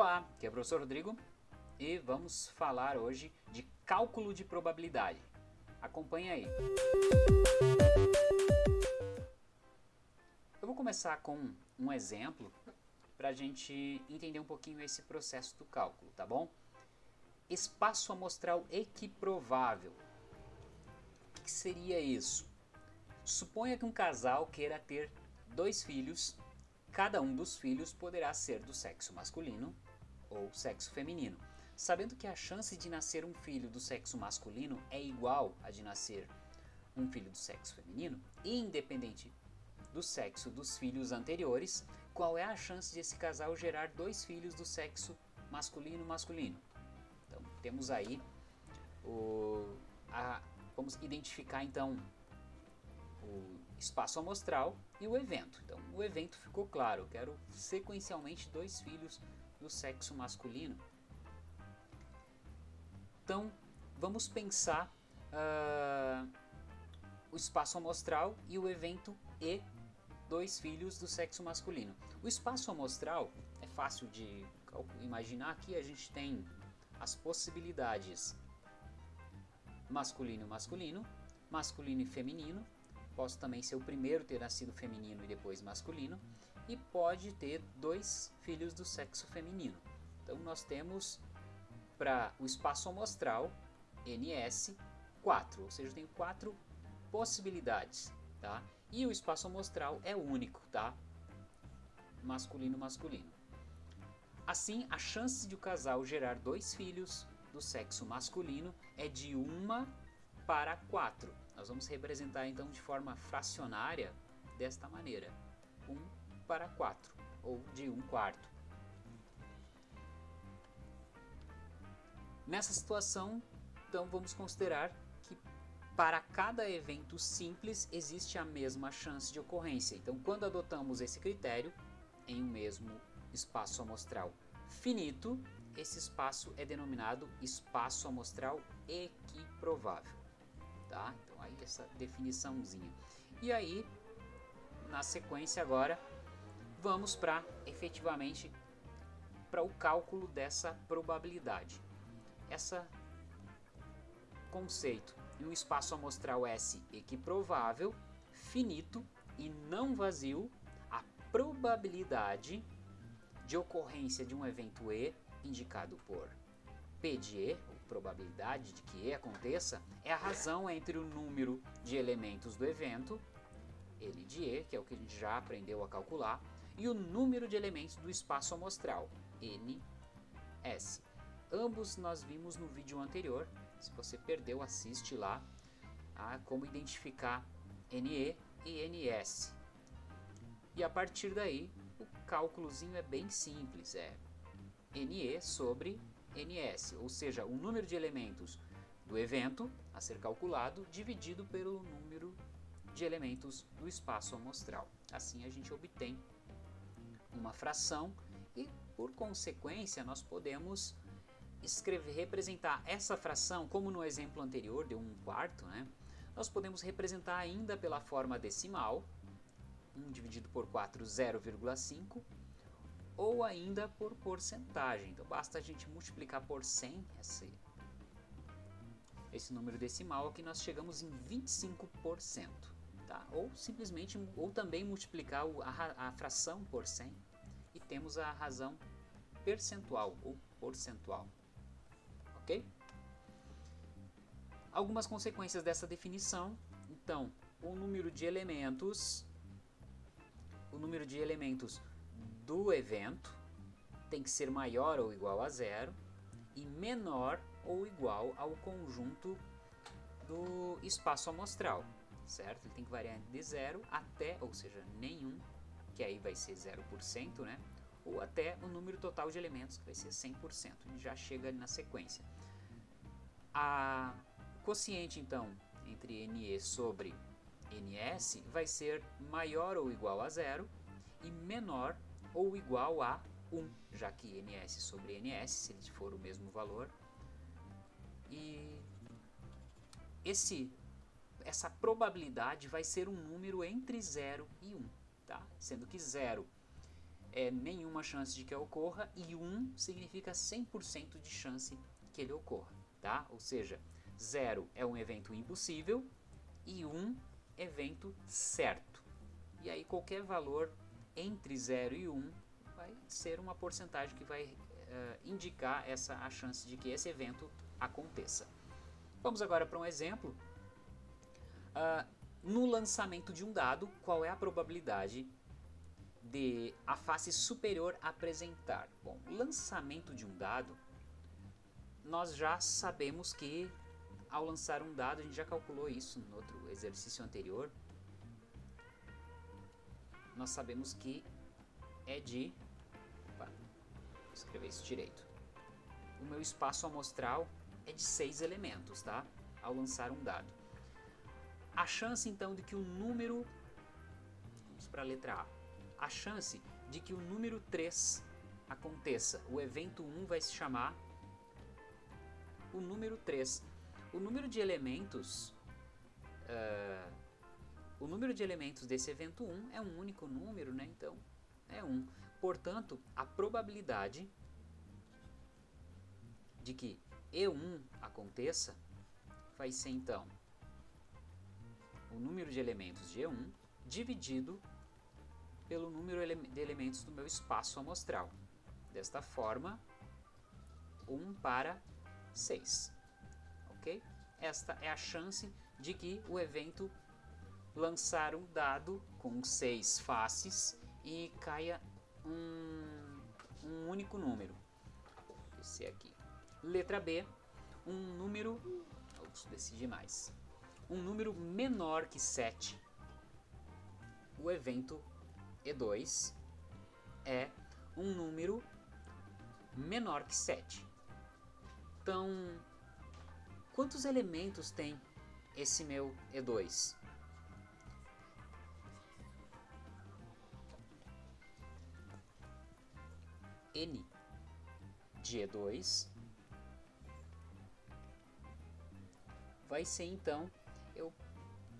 Olá, aqui é o professor Rodrigo e vamos falar hoje de cálculo de probabilidade. Acompanhe aí. Eu vou começar com um exemplo para a gente entender um pouquinho esse processo do cálculo, tá bom? Espaço amostral equiprovável. O que seria isso? Suponha que um casal queira ter dois filhos, cada um dos filhos poderá ser do sexo masculino ou sexo feminino. Sabendo que a chance de nascer um filho do sexo masculino é igual a de nascer um filho do sexo feminino, independente do sexo dos filhos anteriores, qual é a chance de esse casal gerar dois filhos do sexo masculino-masculino? Então, temos aí o, a, vamos identificar então o espaço amostral e o evento. Então, o evento ficou claro, eu quero sequencialmente dois filhos do sexo masculino. Então, vamos pensar uh, o espaço amostral e o evento E, dois filhos do sexo masculino. O espaço amostral é fácil de imaginar que a gente tem as possibilidades masculino masculino, masculino e feminino, Posso também ser o primeiro ter nascido feminino e depois masculino. E pode ter dois filhos do sexo feminino. Então nós temos para o espaço amostral, NS, 4. Ou seja, eu tenho quatro possibilidades. Tá? E o espaço amostral é único, tá? Masculino, masculino. Assim, a chance de o casal gerar dois filhos do sexo masculino é de 1 para 4. Nós vamos representar então de forma fracionária desta maneira. 1 para 4, ou de 1 quarto. Nessa situação, então vamos considerar que para cada evento simples existe a mesma chance de ocorrência. Então quando adotamos esse critério, em um mesmo espaço amostral finito, esse espaço é denominado espaço amostral equiprovável tá? Então aí essa definiçãozinha. E aí, na sequência agora, vamos para efetivamente para o cálculo dessa probabilidade. Essa conceito em um espaço amostral S equiprovável, finito e não vazio, a probabilidade de ocorrência de um evento E indicado por P de E, probabilidade de que E aconteça, é a razão entre o número de elementos do evento, L de E, que é o que a gente já aprendeu a calcular, e o número de elementos do espaço amostral, N, S. Ambos nós vimos no vídeo anterior, se você perdeu, assiste lá, a como identificar NE e NS. E a partir daí, o cálculozinho é bem simples, é NE sobre NS, ou seja, o número de elementos do evento a ser calculado dividido pelo número de elementos do espaço amostral. Assim a gente obtém uma fração e, por consequência, nós podemos escrever, representar essa fração, como no exemplo anterior, de 1 quarto, né? nós podemos representar ainda pela forma decimal, 1 dividido por 4, 0,5, ou ainda por porcentagem. Então basta a gente multiplicar por 100 esse, esse número decimal que nós chegamos em 25%. Tá? Ou simplesmente, ou também multiplicar a, a fração por 100 e temos a razão percentual ou porcentual. Ok? Algumas consequências dessa definição. Então, o número de elementos, o número de elementos do evento tem que ser maior ou igual a zero e menor ou igual ao conjunto do espaço amostral, certo? Ele tem que variar de zero até, ou seja, nenhum, que aí vai ser 0%, né? Ou até o número total de elementos, que vai ser 100%. A gente já chega ali na sequência. A quociente, então, entre NE sobre NS vai ser maior ou igual a zero e menor ou igual a 1, já que ns sobre ns, se ele for o mesmo valor. E esse, essa probabilidade vai ser um número entre 0 e 1, tá? sendo que 0 é nenhuma chance de que ocorra e 1 significa 100% de chance que ele ocorra, tá? Ou seja, 0 é um evento impossível e 1 evento certo. E aí qualquer valor entre 0 e 1 vai ser uma porcentagem que vai uh, indicar essa a chance de que esse evento aconteça. Vamos agora para um exemplo. Uh, no lançamento de um dado, qual é a probabilidade de a face superior apresentar? Bom, lançamento de um dado, nós já sabemos que ao lançar um dado, a gente já calculou isso no outro exercício anterior, nós sabemos que é de... Opa, vou escrever isso direito. O meu espaço amostral é de seis elementos, tá? Ao lançar um dado. A chance, então, de que o número... Vamos para a letra A. A chance de que o número 3 aconteça, o evento 1 vai se chamar o número 3. O número de elementos... Uh, o número de elementos desse evento 1 é um único número, né? Então, é 1. Portanto, a probabilidade de que E1 aconteça vai ser, então, o número de elementos de E1 dividido pelo número de elementos do meu espaço amostral. Desta forma, 1 para 6. Ok? Esta é a chance de que o evento lançar um dado com seis faces e caia um, um único número. Esse aqui. Letra B, um número, vamos decidir mais, um número menor que 7. O evento E2 é um número menor que 7. Então, quantos elementos tem esse meu E2? N de E2 vai ser então, eu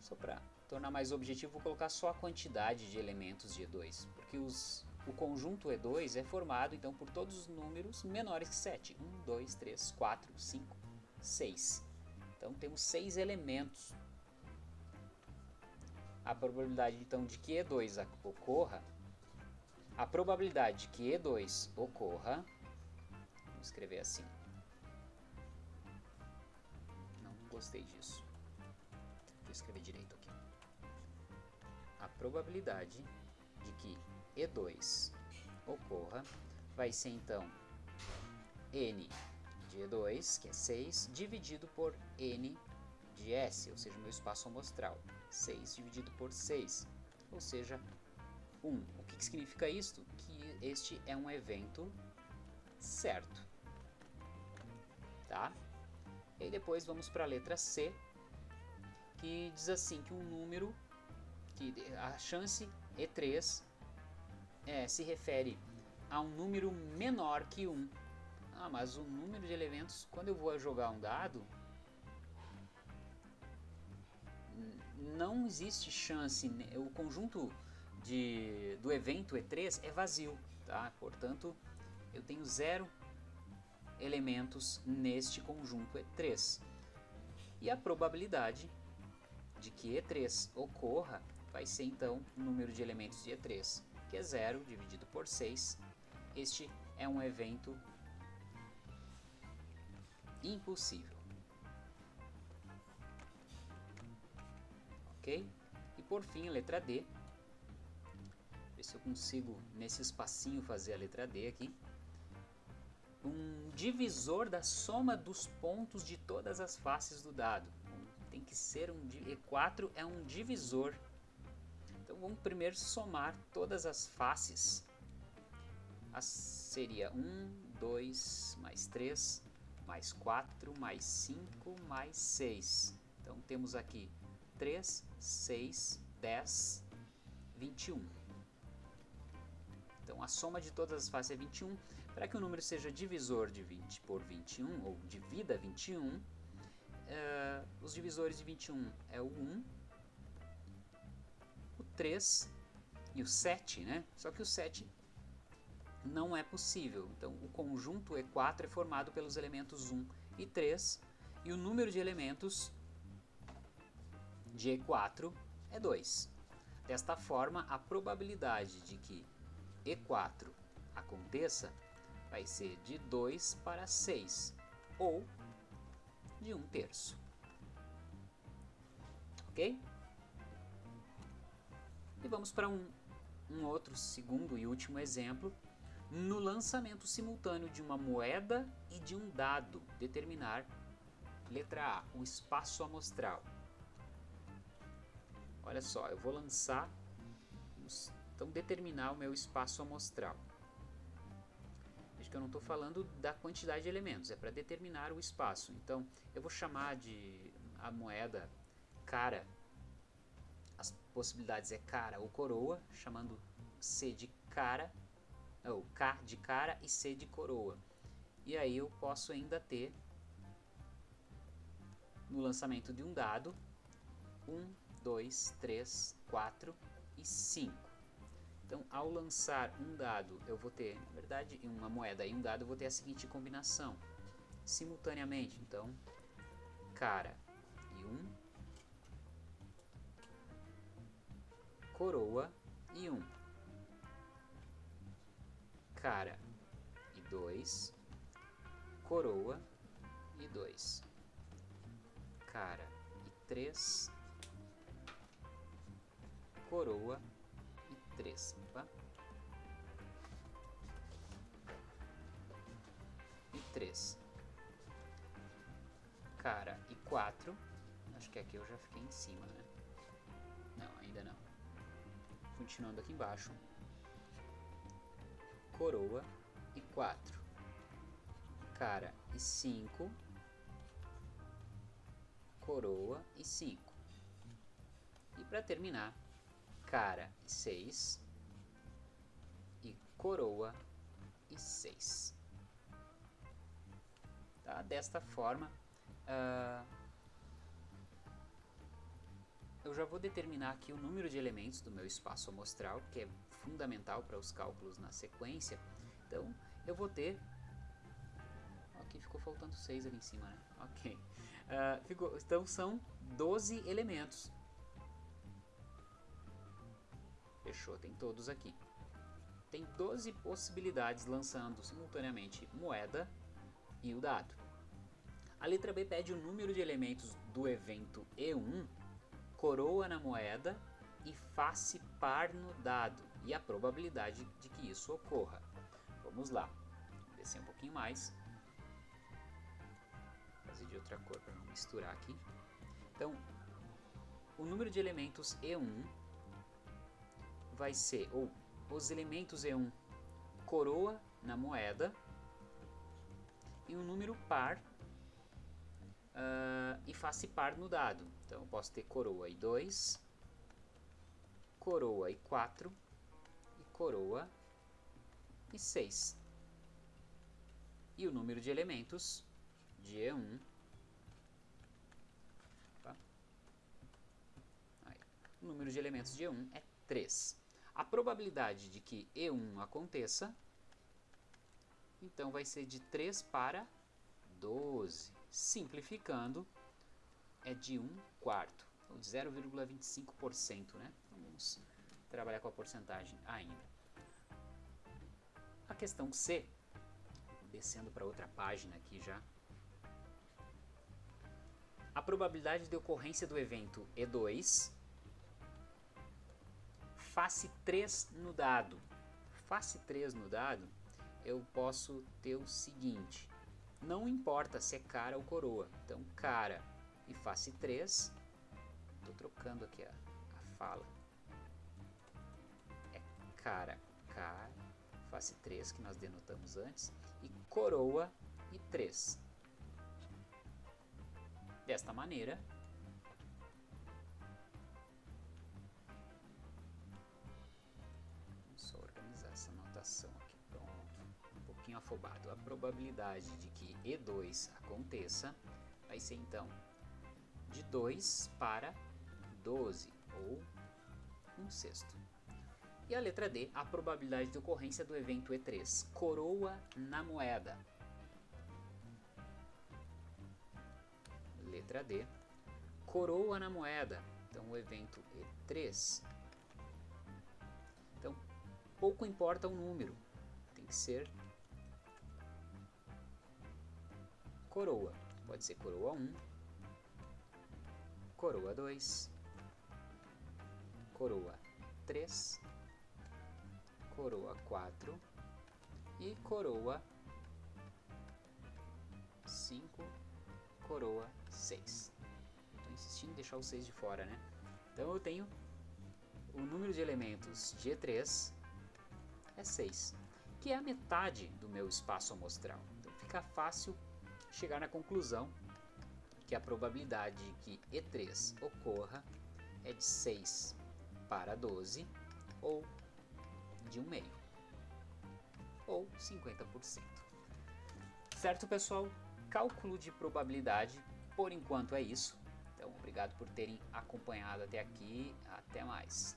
só para tornar mais objetivo, vou colocar só a quantidade de elementos de E2, porque os, o conjunto E2 é formado então por todos os números menores que 7. 1, 2, 3, 4, 5, 6. Então temos 6 elementos. A probabilidade então de que E2 ocorra, a probabilidade de que E2 ocorra, vamos escrever assim, gostei disso. Eu escrever direito aqui. A probabilidade de que E2 ocorra vai ser então N de E2, que é 6, dividido por N de S, ou seja, meu espaço amostral. 6 dividido por 6, ou seja, 1. O que, que significa isto? Que este é um evento certo. Tá? E depois vamos para a letra C, que diz assim que um número, que a chance E3 é, se refere a um número menor que 1. Ah, mas o número de elementos, quando eu vou jogar um dado, não existe chance, o conjunto de, do evento E3 é vazio, tá? portanto eu tenho zero elementos neste conjunto E3. E a probabilidade de que E3 ocorra vai ser então o número de elementos de E3, que é 0 dividido por 6. Este é um evento impossível. Ok? E por fim, a letra D. Ver se eu consigo, nesse espacinho, fazer a letra D aqui um divisor da soma dos pontos de todas as faces do dado. Tem que ser um E4 é um divisor. Então vamos primeiro somar todas as faces. As, seria 1, 2, mais 3, mais 4, mais 5, mais 6. Então temos aqui 3, 6, 10, 21. Então a soma de todas as faces é 21. Para que o número seja divisor de 20 por 21, ou divida 21, uh, eh, os divisores de 21 é o 1, o 3 e o 7, né? Só que o 7 não é possível. Então, o conjunto E4 é formado pelos elementos 1 e 3, e o número de elementos de E4 é 2. Desta forma, a probabilidade de que E4 aconteça vai ser de 2 para 6, ou de 1 terço. Ok? E vamos para um, um outro segundo e último exemplo. No lançamento simultâneo de uma moeda e de um dado, determinar, letra A, o espaço amostral. Olha só, eu vou lançar, então determinar o meu espaço amostral. Veja que eu não estou falando da quantidade de elementos, é para determinar o espaço. Então, eu vou chamar de a moeda cara, as possibilidades é cara ou coroa, chamando C de cara, ou K de cara e C de coroa. E aí eu posso ainda ter, no lançamento de um dado, 1, 2, 3, 4 e 5. Então, ao lançar um dado, eu vou ter, na verdade, uma moeda e um dado, eu vou ter a seguinte combinação. Simultaneamente, então, cara e 1, um, coroa e 1, um, cara e 2, coroa e 2, cara e 3, coroa e 3. Opa. E 3. Cara e 4. Acho que aqui eu já fiquei em cima, né? Não, ainda não. Continuando aqui embaixo. Coroa e 4. Cara e 5. Coroa e 5. E para terminar, cara e 6 e coroa e 6. Tá? Desta forma, uh, eu já vou determinar aqui o número de elementos do meu espaço amostral, que é fundamental para os cálculos na sequência. Então, eu vou ter... Aqui ficou faltando 6 ali em cima, né? Ok. Uh, ficou, então, são 12 elementos. Fechou, tem todos aqui. Tem 12 possibilidades lançando simultaneamente moeda e o dado. A letra B pede o número de elementos do evento E1, coroa na moeda e face par no dado e a probabilidade de que isso ocorra. Vamos lá, Vou descer um pouquinho mais. Fazer de outra cor para não misturar aqui. Então, o número de elementos E1 vai ser ou os elementos E1 coroa na moeda e um número par uh, e face par no dado. Então eu posso ter coroa e 2, coroa e 4 e coroa e 6. E o número de elementos de E1 o número de elementos de E1 é 3. A probabilidade de que E1 aconteça, então vai ser de 3 para 12. Simplificando, é de 1 quarto, ou de 0,25%, né? Vamos trabalhar com a porcentagem ainda. A questão C, descendo para outra página aqui já. A probabilidade de ocorrência do evento E2 face 3 no dado. Face 3 no dado, eu posso ter o seguinte, não importa se é cara ou coroa, então cara e face 3, estou trocando aqui a, a fala, é cara, cara, face 3 que nós denotamos antes, e coroa e 3. Desta maneira, afobado. A probabilidade de que E2 aconteça vai ser então de 2 para 12, ou 1 sexto. E a letra D, a probabilidade de ocorrência do evento E3, coroa na moeda. Letra D, coroa na moeda. Então o evento E3. Então pouco importa o número, tem que ser coroa. Pode ser coroa 1, coroa 2, coroa 3, coroa 4 e coroa 5, coroa 6. Estou insistindo em deixar o 6 de fora, né? Então eu tenho o número de elementos de E3 é 6, que é a metade do meu espaço amostral. Então fica fácil chegar na conclusão que a probabilidade de que E3 ocorra é de 6 para 12 ou de 1 meio ou 50%. Certo, pessoal? Cálculo de probabilidade, por enquanto é isso. Então, obrigado por terem acompanhado até aqui. Até mais.